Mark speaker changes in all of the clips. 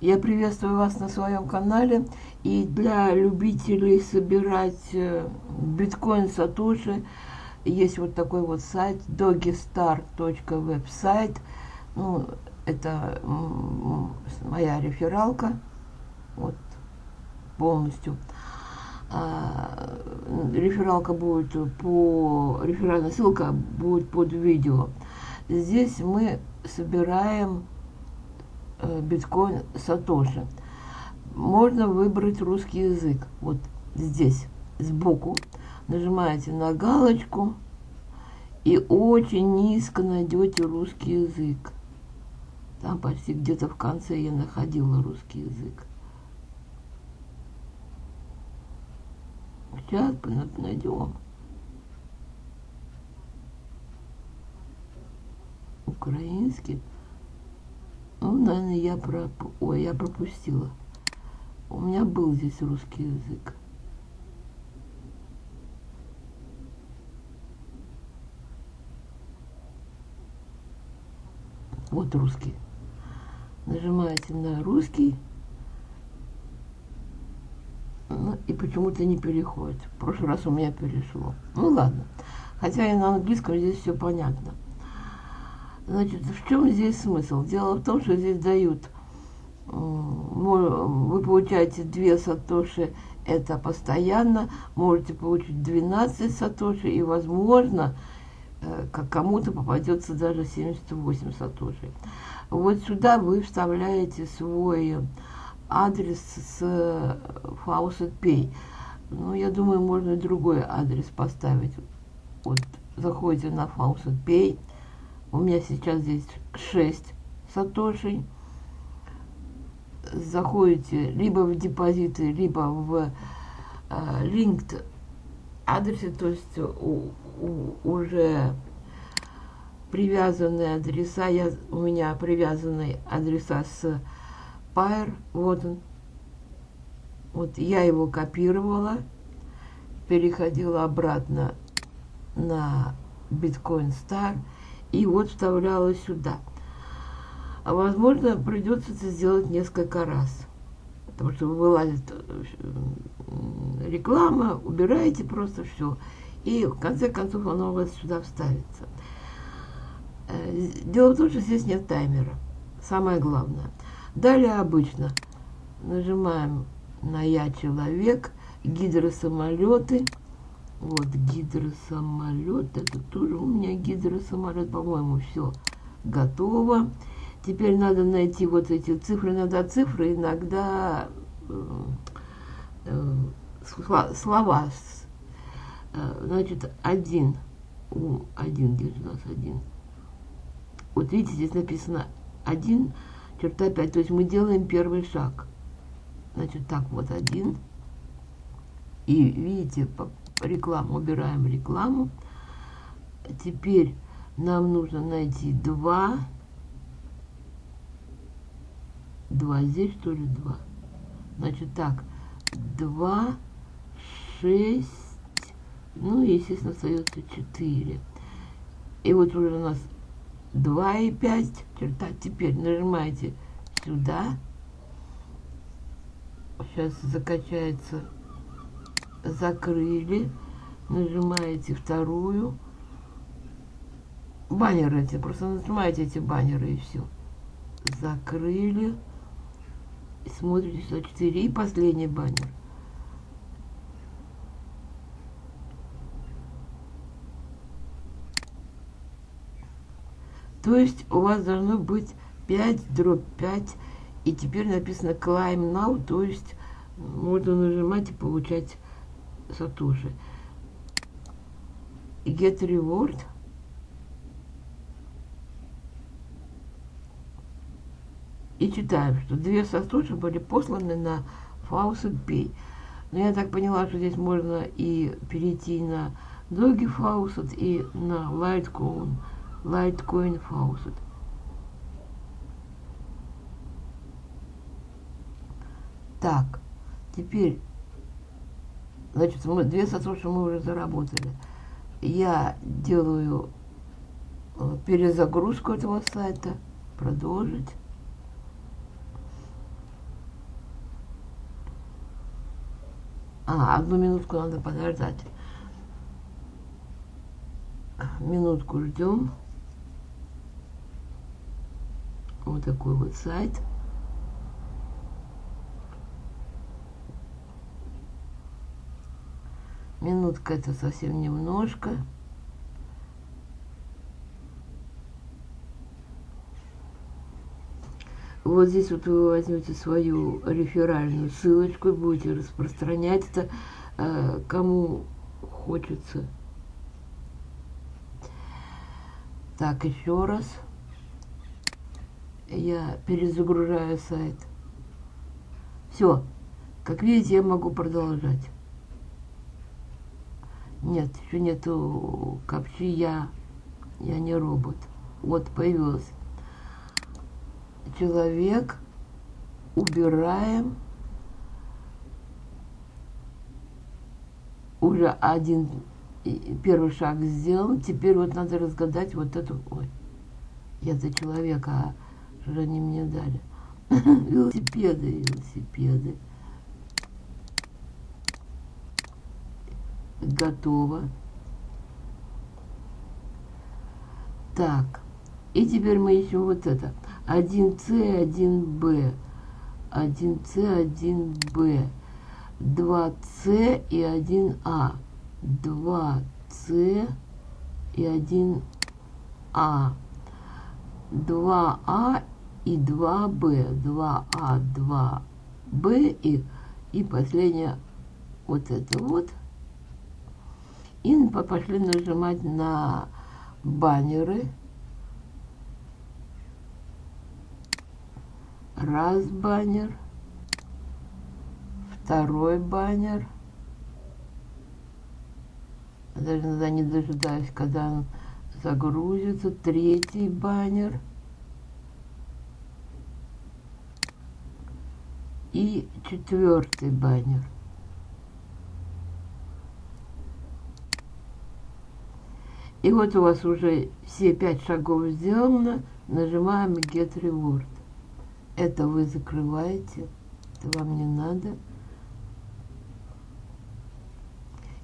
Speaker 1: Я приветствую вас на своем канале. И для любителей собирать э, биткоин Сатоши есть вот такой вот сайт dogistar.website. Ну, это моя рефералка. Вот полностью. А, рефералка будет по... Реферальная ссылка будет под видео. Здесь мы собираем биткоин Сатоши. Можно выбрать русский язык. Вот здесь, сбоку. Нажимаете на галочку и очень низко найдете русский язык. Там почти где-то в конце я находила русский язык. Сейчас найдем. Украинский. Ну, наверное, я про... Ой, я пропустила. У меня был здесь русский язык. Вот русский. Нажимаете на русский. Ну, и почему-то не переходит. В прошлый раз у меня перешло. Ну ладно. Хотя и на английском здесь все понятно. Значит, в чем здесь смысл? Дело в том, что здесь дают, вы получаете 2 сатоши, это постоянно, можете получить 12 сатоши, и, возможно, э, как кому-то попадется даже 78 сатоши. Вот сюда вы вставляете свой адрес с Faucet Pay. Ну, я думаю, можно другой адрес поставить. Вот, заходите на Faucet Pay. У меня сейчас здесь 6 сатошей. Заходите либо в депозиты, либо в э, linked адресе, то есть у, у, уже привязанные адреса. Я, у меня привязанные адреса с Пайр, вот он. Вот я его копировала, переходила обратно на Bitcoin Star и вот вставляла сюда. А возможно, придется это сделать несколько раз. Потому что вылазит э, реклама, убираете просто все. И в конце концов оно у вас сюда вставится. Э, дело в том, что здесь нет таймера. Самое главное. Далее обычно нажимаем на «Я человек», гидросамолеты. Вот гидросамолет, это тоже у меня гидросамолет, по-моему, все готово. Теперь надо найти вот эти цифры, иногда цифры, иногда э, э, слова. Э, значит, один, у, один, где же у нас один? Вот видите, здесь написано один, черта 5. То есть мы делаем первый шаг. Значит, так, вот один. И видите, рекламу, убираем рекламу. Теперь нам нужно найти два. Два здесь, что ли, два? Значит, так, два, шесть, ну, естественно, остается четыре. И вот уже у нас 2,5 черта. Теперь нажимаете сюда. Сейчас закачается. Закрыли. Нажимаете вторую. Баннеры эти. Просто нажимаете эти баннеры и все. Закрыли. Смотрите сюда 4. И последний баннер. То есть у вас должно быть 5 дробь 5. И теперь написано climb now, то есть можно нажимать и получать сатуши. Get reward. И читаем, что две сатуши были посланы на Faucet Pay. Но я так поняла, что здесь можно и перейти на Dogi Faucet и на Litecoin. Litecoin Faucet. Так, теперь, Значит, мы, 200 суши мы уже заработали. Я делаю э, перезагрузку этого сайта. Продолжить. А, одну минутку надо подождать. Минутку ждем. Вот такой вот сайт. Минутка это совсем немножко. Вот здесь вот вы возьмете свою реферальную ссылочку и будете распространять это э, кому хочется. Так, еще раз. Я перезагружаю сайт. Все. Как видите, я могу продолжать. Нет, еще нету капчи я. Я не робот. Вот появилось человек, убираем уже один первый шаг сделан. Теперь вот надо разгадать вот эту... Ой, я за человека, а же они мне дали? велосипеды, велосипеды. Готово. Так. И теперь мы ищем вот это. 1С, 1Б, 1С, 1Б, 2С и 1А, 2С и 1А, 2А и 2Б, 2А, 2Б и, и последнее вот это вот. И пошли нажимать на баннеры. раз баннер, второй баннер. Даже иногда не дожидаюсь, когда он загрузится. Третий баннер. И четвертый баннер. И вот у вас уже все пять шагов сделано. Нажимаем Get Reward это вы закрываете, это вам не надо.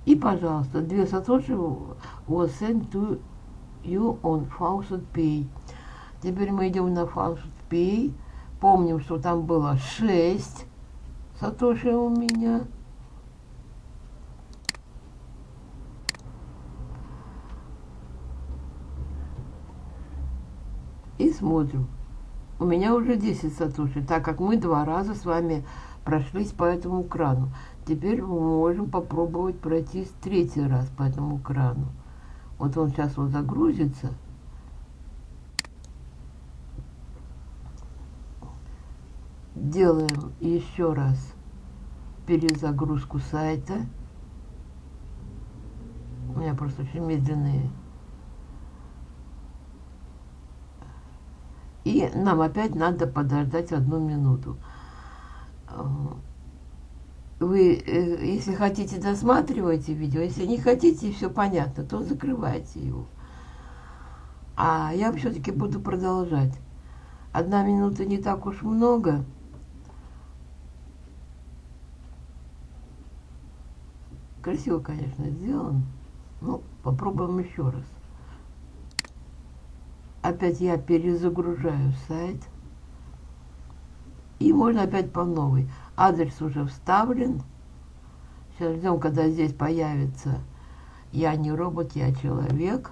Speaker 1: И, пожалуйста, две сатоши was sent to you on Faucet Pay. Теперь мы идем на Faucet Pay. Помним, что там было 6 сатоши у меня. И смотрим у меня уже 10 сатуши, так как мы два раза с вами прошлись по этому крану. Теперь мы можем попробовать пройтись третий раз по этому крану. Вот он сейчас вот загрузится. Делаем еще раз перезагрузку сайта. У меня просто очень медленные И нам опять надо подождать одну минуту. Вы, э, если хотите, досматривайте видео. Если не хотите, все понятно, то закрывайте его. А я все-таки буду продолжать. Одна минута не так уж много. Красиво, конечно, сделан. Ну, попробуем еще раз опять я перезагружаю сайт. И можно опять по новой. Адрес уже вставлен. Сейчас ждем, когда здесь появится «Я не робот, я человек».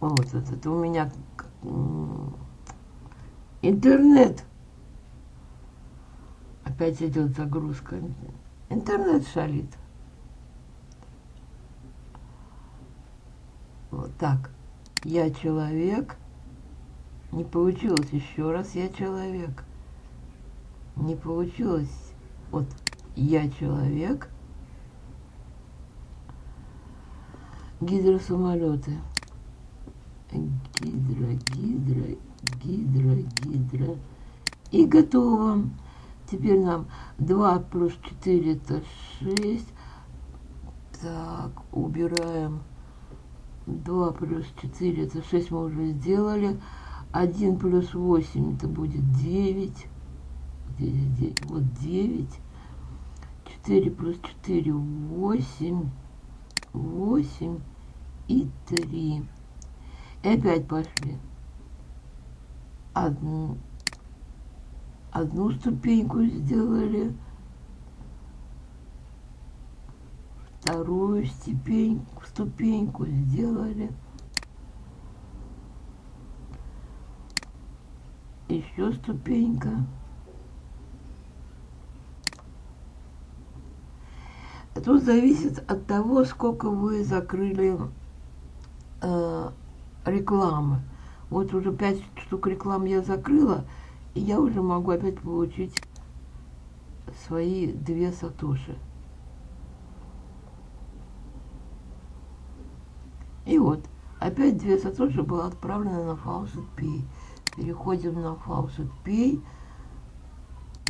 Speaker 1: Вот это у меня интернет Опять идет загрузка. Интернет шалит. Вот так. Я человек. Не получилось еще раз. Я человек. Не получилось. Вот я человек. Гидросамолеты. Гидро, гидро, гидро, гидро. И готово. Теперь нам 2 плюс 4 это 6. Так, убираем 2 плюс 4 это 6 мы уже сделали. 1 плюс 8 это будет 9. Где здесь 9? Вот 9. 4 плюс 4 8. 8 и 3. И опять пошли. Одну, одну ступеньку сделали. Вторую ступеньку, ступеньку сделали. Еще ступенька. Тут зависит от того, сколько вы закрыли э, рекламы. Вот уже пять штук реклам я закрыла, я уже могу опять получить свои две сатоши. И вот, опять две сатоши было отправлено на Faucet Pay. Переходим на Faucet Pay.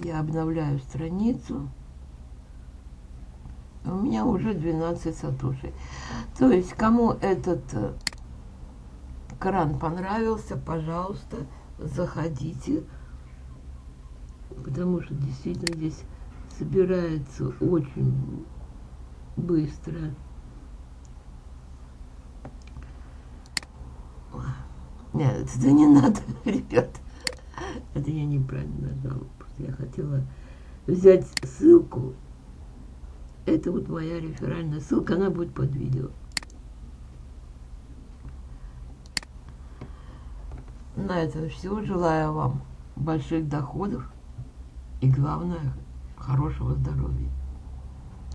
Speaker 1: Я обновляю страницу. У меня уже 12 сатошей. То есть, кому этот э, кран понравился, пожалуйста, заходите. Потому что действительно здесь собирается очень быстро. Нет, это не надо, ребят. Это я неправильно нажала. Просто я хотела взять ссылку. Это вот моя реферальная ссылка, она будет под видео. На этом все. Желаю вам больших доходов и, главное, хорошего здоровья.